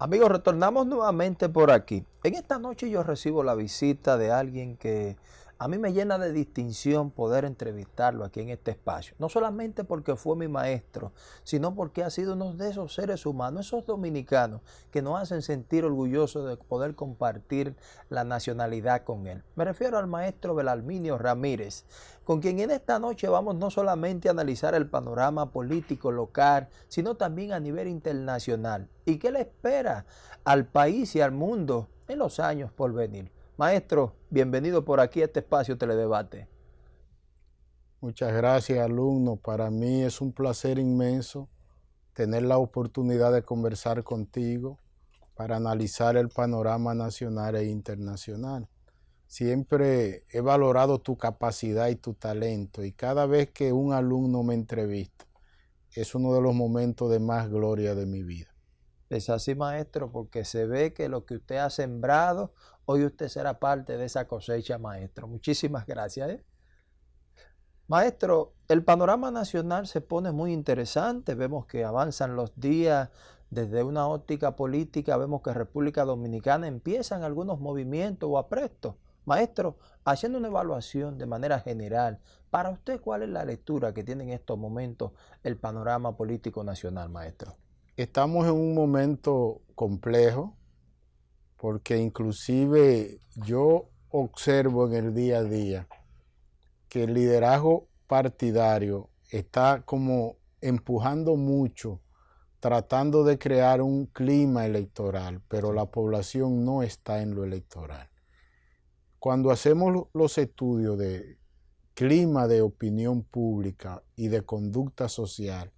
Amigos, retornamos nuevamente por aquí. En esta noche yo recibo la visita de alguien que a mí me llena de distinción poder entrevistarlo aquí en este espacio. No solamente porque fue mi maestro, sino porque ha sido uno de esos seres humanos, esos dominicanos que nos hacen sentir orgullosos de poder compartir la nacionalidad con él. Me refiero al maestro Belalminio Ramírez, con quien en esta noche vamos no solamente a analizar el panorama político local, sino también a nivel internacional. ¿Y qué le espera al país y al mundo en los años por venir? Maestro, bienvenido por aquí a este espacio Teledebate. Muchas gracias, alumno. Para mí es un placer inmenso tener la oportunidad de conversar contigo para analizar el panorama nacional e internacional. Siempre he valorado tu capacidad y tu talento y cada vez que un alumno me entrevista es uno de los momentos de más gloria de mi vida. Es así, maestro, porque se ve que lo que usted ha sembrado, hoy usted será parte de esa cosecha, maestro. Muchísimas gracias. ¿eh? Maestro, el panorama nacional se pone muy interesante. Vemos que avanzan los días desde una óptica política. Vemos que República Dominicana empiezan algunos movimientos o aprestos. Maestro, haciendo una evaluación de manera general, para usted, ¿cuál es la lectura que tiene en estos momentos el panorama político nacional, maestro? Estamos en un momento complejo porque inclusive yo observo en el día a día que el liderazgo partidario está como empujando mucho, tratando de crear un clima electoral, pero la población no está en lo electoral. Cuando hacemos los estudios de clima de opinión pública y de conducta social,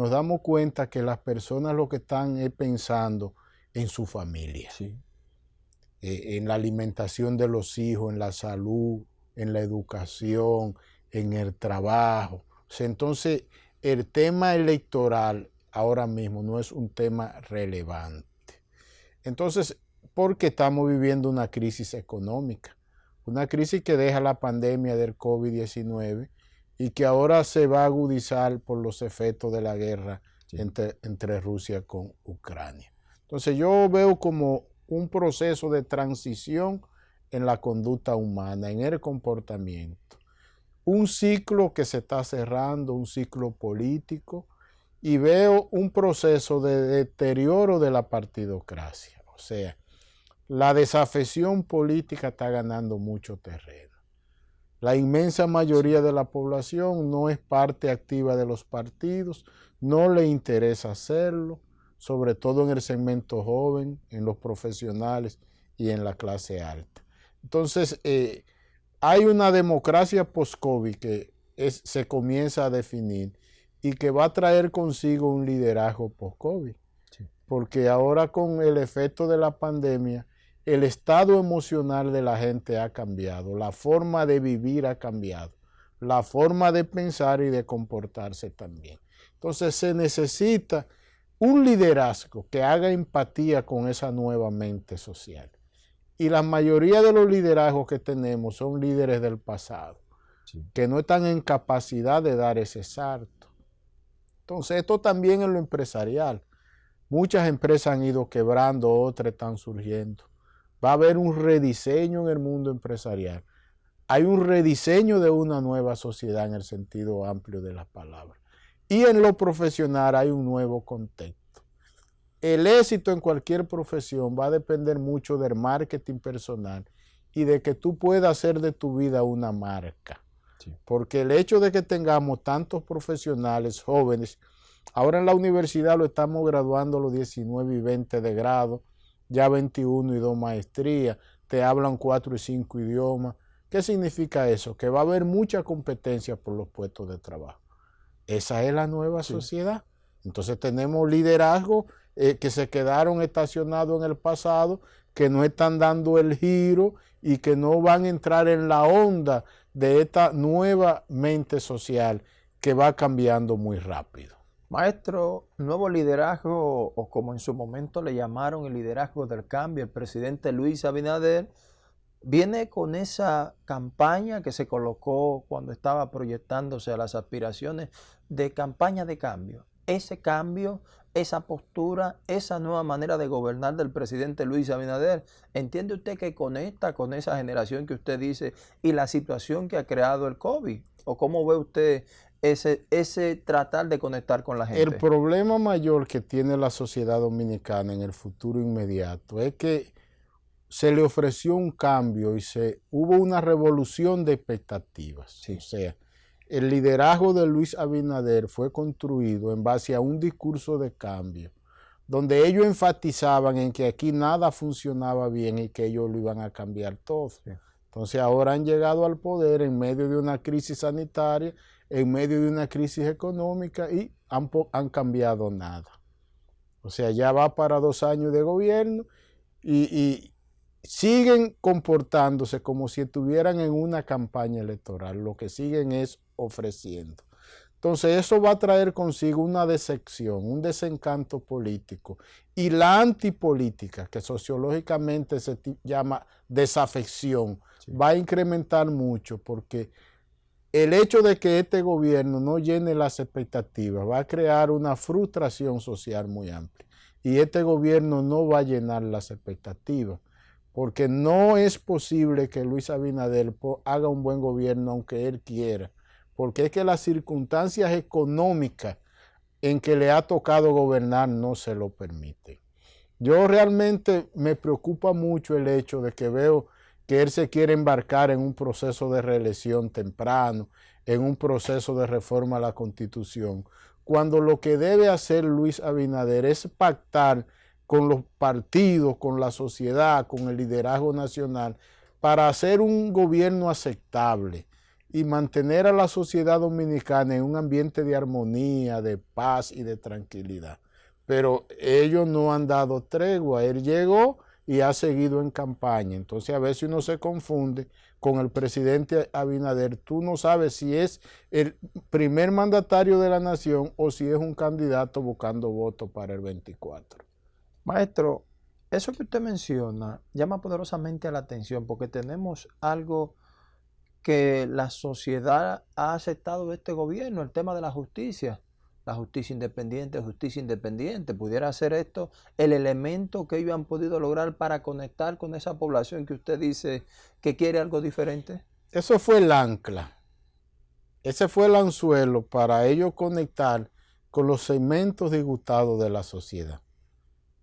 nos damos cuenta que las personas lo que están es pensando en su familia, eh, en la alimentación de los hijos, en la salud, en la educación, en el trabajo. entonces, el tema electoral ahora mismo no es un tema relevante. Entonces, porque estamos viviendo una crisis económica, una crisis que deja la pandemia del COVID-19 y que ahora se va a agudizar por los efectos de la guerra entre, entre Rusia con Ucrania. Entonces yo veo como un proceso de transición en la conducta humana, en el comportamiento. Un ciclo que se está cerrando, un ciclo político, y veo un proceso de deterioro de la partidocracia. O sea, la desafección política está ganando mucho terreno. La inmensa mayoría de la población no es parte activa de los partidos, no le interesa hacerlo, sobre todo en el segmento joven, en los profesionales y en la clase alta. Entonces, eh, hay una democracia post-COVID que se comienza a definir y que va a traer consigo un liderazgo post-COVID. Porque ahora con el efecto de la pandemia, el estado emocional de la gente ha cambiado, la forma de vivir ha cambiado, la forma de pensar y de comportarse también. Entonces se necesita un liderazgo que haga empatía con esa nueva mente social. Y la mayoría de los liderazgos que tenemos son líderes del pasado, que no están en capacidad de dar ese salto. Entonces esto también en lo empresarial. Muchas empresas han ido quebrando, otras están surgiendo. Va a haber un rediseño en el mundo empresarial. Hay un rediseño de una nueva sociedad en el sentido amplio de la palabra. Y en lo profesional hay un nuevo contexto. El éxito en cualquier profesión va a depender mucho del marketing personal y de que tú puedas hacer de tu vida una marca. Porque el hecho de que tengamos tantos profesionales jóvenes, ahora en la universidad lo estamos graduando los 19 y 20 de grado, ya 21 y dos maestrías, te hablan cuatro y cinco idiomas. ¿Qué significa eso? Que va a haber mucha competencia por los puestos de trabajo. Esa es la nueva sociedad. Entonces tenemos liderazgos eh, que se quedaron estacionados en el pasado, que no están dando el giro y que no van a entrar en la onda de esta nueva mente social que va cambiando muy rápido. Maestro, nuevo liderazgo, o como en su momento le llamaron el liderazgo del cambio, el presidente Luis Abinader, viene con esa campaña que se colocó cuando estaba proyectándose a las aspiraciones de campaña de cambio. Ese cambio esa postura, esa nueva manera de gobernar del presidente Luis Abinader? ¿Entiende usted que conecta con esa generación que usted dice y la situación que ha creado el COVID? ¿O cómo ve usted ese, ese tratar de conectar con la gente? El problema mayor que tiene la sociedad dominicana en el futuro inmediato es que se le ofreció un cambio y se hubo una revolución de expectativas. O sea, el liderazgo de Luis Abinader fue construido en base a un discurso de cambio, donde ellos enfatizaban en que aquí nada funcionaba bien y que ellos lo iban a cambiar todo. Entonces ahora han llegado al poder en medio de una crisis sanitaria, en medio de una crisis económica y han, han cambiado nada. O sea, ya va para dos años de gobierno y, y siguen comportándose como si estuvieran en una campaña electoral. Lo que siguen es ofreciendo. Entonces eso va a traer consigo una decepción, un desencanto político. Y la antipolítica, que sociológicamente se llama desafección, va a incrementar mucho porque el hecho de que este gobierno no llene las expectativas va a crear una frustración social muy amplia. Y este gobierno no va a llenar las expectativas porque no es posible que Luis Abinader haga un buen gobierno aunque él quiera porque es que las circunstancias económicas en que le ha tocado gobernar no se lo permiten. Yo realmente me preocupa mucho el hecho de que veo que él se quiere embarcar en un proceso de reelección temprano, en un proceso de reforma a la Constitución, cuando lo que debe hacer Luis Abinader es pactar con los partidos, con la sociedad, con el liderazgo nacional, para hacer un gobierno aceptable, y mantener a la sociedad dominicana en un ambiente de armonía, de paz y de tranquilidad. Pero ellos no han dado tregua. Él llegó y ha seguido en campaña. Entonces a veces uno se confunde con el presidente Abinader. Tú no sabes si es el primer mandatario de la nación o si es un candidato buscando votos para el 24. Maestro, eso que usted menciona llama poderosamente la atención porque tenemos algo que la sociedad ha aceptado de este gobierno, el tema de la justicia, la justicia independiente, justicia independiente, pudiera ser esto el elemento que ellos han podido lograr para conectar con esa población que usted dice que quiere algo diferente. Eso fue el ancla, ese fue el anzuelo para ellos conectar con los segmentos disgustados de la sociedad.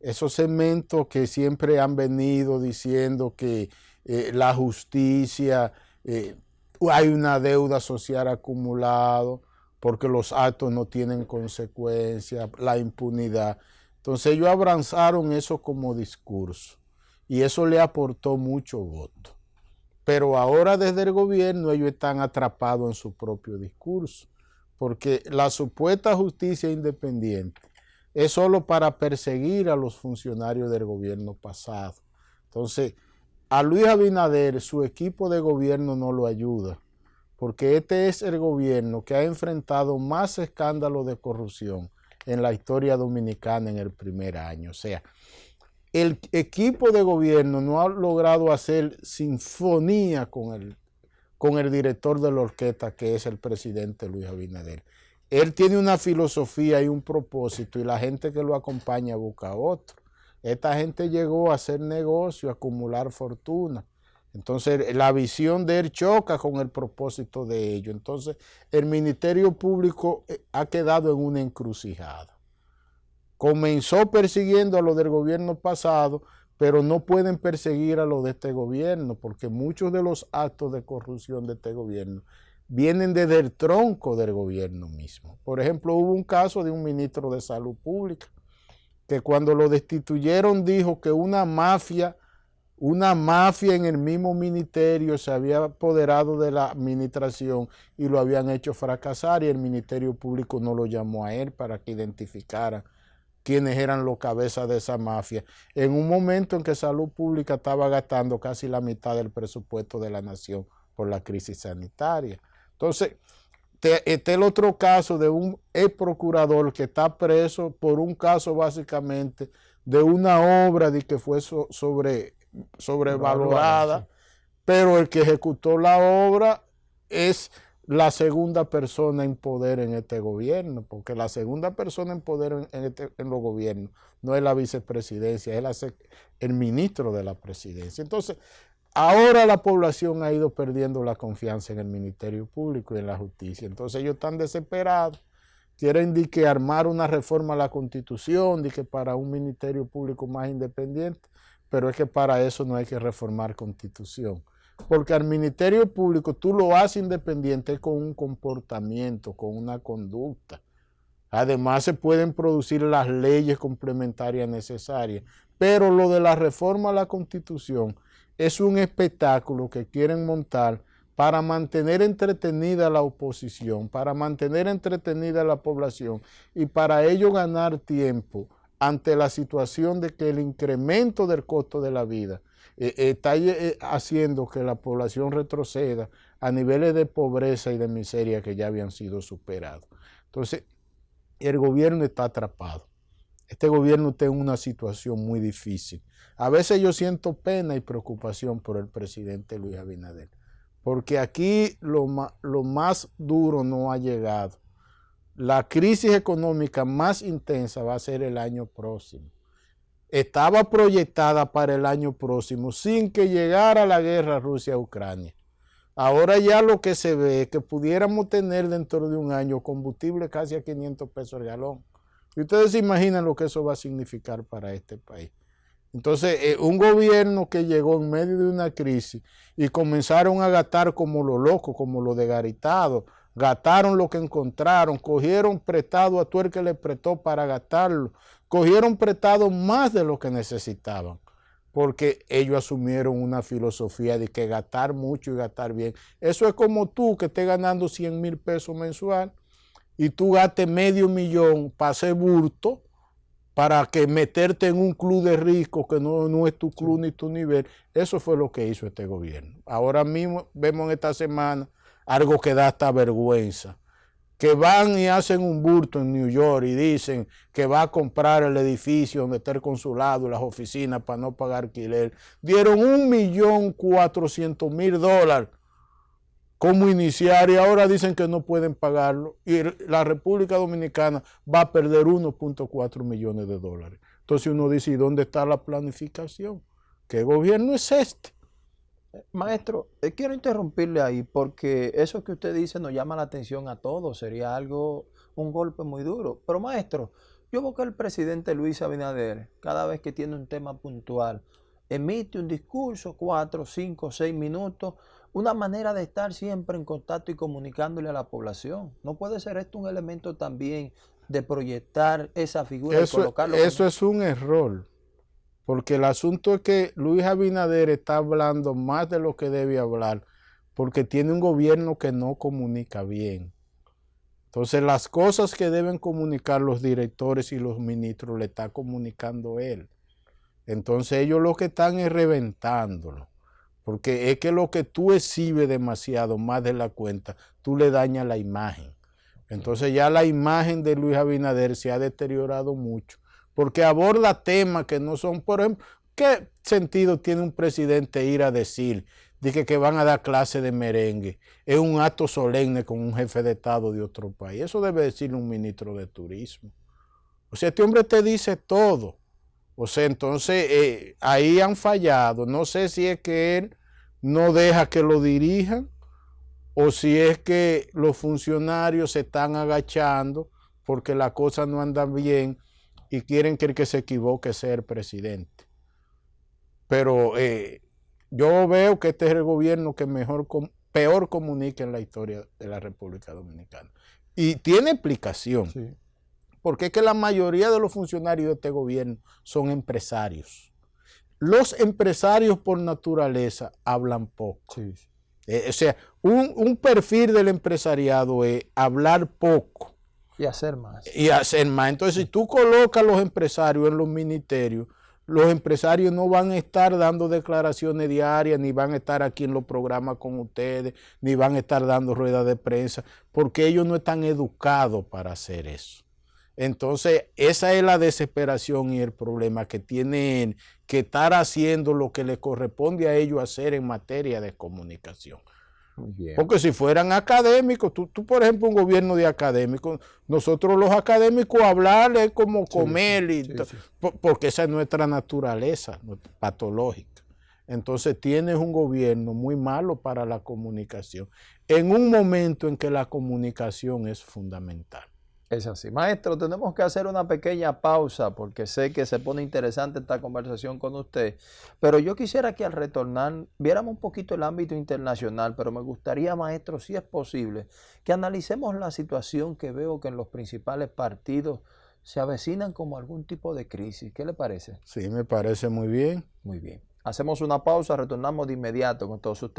Esos segmentos que siempre han venido diciendo que eh, la justicia eh, hay una deuda social acumulada porque los actos no tienen consecuencias, la impunidad. Entonces ellos abrazaron eso como discurso y eso le aportó mucho voto. Pero ahora desde el gobierno ellos están atrapados en su propio discurso, porque la supuesta justicia independiente es solo para perseguir a los funcionarios del gobierno pasado. Entonces, a Luis Abinader su equipo de gobierno no lo ayuda, porque este es el gobierno que ha enfrentado más escándalos de corrupción en la historia dominicana en el primer año. O sea, el equipo de gobierno no ha logrado hacer sinfonía con el, con el director de la orquesta, que es el presidente Luis Abinader. Él tiene una filosofía y un propósito y la gente que lo acompaña busca otro. Esta gente llegó a hacer negocio, a acumular fortuna. Entonces, la visión de él choca con el propósito de ello. Entonces, el Ministerio Público eh, ha quedado en una encrucijada. Comenzó persiguiendo a los del gobierno pasado, pero no pueden perseguir a los de este gobierno, porque muchos de los actos de corrupción de este gobierno vienen desde el tronco del gobierno mismo. Por ejemplo, hubo un caso de un ministro de Salud Pública que cuando lo destituyeron dijo que una mafia, una mafia en el mismo ministerio se había apoderado de la administración y lo habían hecho fracasar y el Ministerio Público no lo llamó a él para que identificara quiénes eran los cabezas de esa mafia, en un momento en que Salud Pública estaba gastando casi la mitad del presupuesto de la nación por la crisis sanitaria. Entonces, este el otro caso de un ex procurador que está preso por un caso básicamente de una obra de que fue sobre, sobrevalorada, pero el que ejecutó la obra es la segunda persona en poder en este gobierno, porque la segunda persona en poder en, este, los gobiernos no es la vicepresidencia, es el ministro de la presidencia. Entonces, ahora la población ha ido perdiendo la confianza en el Ministerio Público y en la justicia. Entonces ellos están desesperados, quieren que armar una reforma a la Constitución, de que para un Ministerio Público más independiente, pero es que para eso no hay que reformar Constitución. Porque al Ministerio Público tú lo haces independiente con un comportamiento, con una conducta. Además se pueden producir las leyes complementarias necesarias, pero lo de la reforma a la Constitución es un espectáculo que quieren montar para mantener entretenida la oposición, para mantener entretenida la población y para ello ganar tiempo ante la situación de que el incremento del costo de la vida eh, está eh, haciendo que la población retroceda a niveles de pobreza y de miseria que ya habían sido superados. Entonces, el gobierno está atrapado. Este gobierno está en una situación muy difícil. A veces yo siento pena y preocupación por el presidente Luis Abinader, porque aquí lo más duro no ha llegado. La crisis económica más intensa va a ser el año próximo estaba proyectada para el año próximo sin que llegara la guerra Rusia-Ucrania. Ahora ya lo que se ve es que pudiéramos tener dentro de un año combustible casi a 500 pesos el galón. Y ustedes se imaginan lo que eso va a significar para este país. Entonces, eh, un gobierno que llegó en medio de una crisis y comenzaron a gastar como lo loco, como lo de Garitado, gastaron lo que encontraron, cogieron prestado a tú el que le prestó para gastarlo, cogieron prestado más de lo que necesitaban, porque ellos asumieron una filosofía de que gastar mucho y gastar bien. Eso es como tú que estés ganando 100 mil pesos mensual y tú gastes medio millón para hacer burto, para que meterte en un club de ricos que no, no es tu club ni tu nivel. Eso fue lo que hizo este gobierno. Ahora mismo vemos en esta semana algo que da hasta vergüenza que van y hacen un burto en New York y dicen que va a comprar el edificio donde está el consulado y las oficinas para no pagar alquiler, dieron un millón cuatrocientos mil dólares como iniciar y ahora dicen que no pueden pagarlo y la República Dominicana va a perder 1.4 millones de dólares. Entonces uno dice, ¿y dónde está la planificación? ¿Qué gobierno es este? Maestro, eh, quiero interrumpirle ahí porque eso que usted dice nos llama la atención a todos, sería algo, un golpe muy duro. Pero maestro, yo veo que el presidente Luis Abinader, cada vez que tiene un tema puntual, emite un discurso, cuatro, cinco, seis minutos, una manera de estar siempre en contacto y comunicándole a la población. ¿No puede ser esto un elemento también de proyectar esa figura eso, y colocarlo? Eso es un error. Porque el asunto es que Luis Abinader está hablando más de lo que debe hablar, porque tiene un gobierno que no comunica bien. Entonces las cosas que deben comunicar los directores y los ministros le está comunicando él. Entonces ellos lo que están es reventándolo. Porque es que lo que tú exhibes demasiado más de la cuenta, tú le dañas la imagen. Entonces ya la imagen de Luis Abinader se ha deteriorado mucho porque aborda temas que no son, por ejemplo, ¿qué sentido tiene un presidente ir a decir de que, van a dar clase de merengue? Es un acto solemne con un jefe de Estado de otro país. Eso debe decirle un ministro de Turismo. O sea, este hombre te dice todo. O sea, entonces eh, ahí han fallado. No sé si es que él no deja que lo dirijan o si es que los funcionarios se están agachando porque la cosa no anda bien y quieren que el que se equivoque sea el presidente. Pero eh, yo veo que este es el gobierno que mejor, peor comunica en la historia de la República Dominicana. Y tiene explicación. Porque es que la mayoría de los funcionarios de este gobierno son empresarios. Los empresarios por naturaleza hablan poco. Eh, o sea, un, un perfil del empresariado es hablar poco y hacer más. Y hacer más. Entonces, si tú colocas a los empresarios en los ministerios, los empresarios no van a estar dando declaraciones diarias, ni van a estar aquí en los programas con ustedes, ni van a estar dando ruedas de prensa, porque ellos no están educados para hacer eso. Entonces, esa es la desesperación y el problema que tienen que estar haciendo lo que les corresponde a ellos hacer en materia de comunicación. Porque si fueran académicos, tú, tú, por ejemplo un gobierno de académicos, nosotros los académicos hablar es como comer, y porque esa es nuestra naturaleza patológica. Entonces tienes un gobierno muy malo para la comunicación, en un momento en que la comunicación es fundamental. Es así. Maestro, tenemos que hacer una pequeña pausa porque sé que se pone interesante esta conversación con usted, pero yo quisiera que al retornar viéramos un poquito el ámbito internacional, pero me gustaría, maestro, si es posible, que analicemos la situación que veo que en los principales partidos se avecinan como algún tipo de crisis. ¿Qué le parece? Sí, me parece muy bien. Muy bien. Hacemos una pausa, retornamos de inmediato con todos ustedes.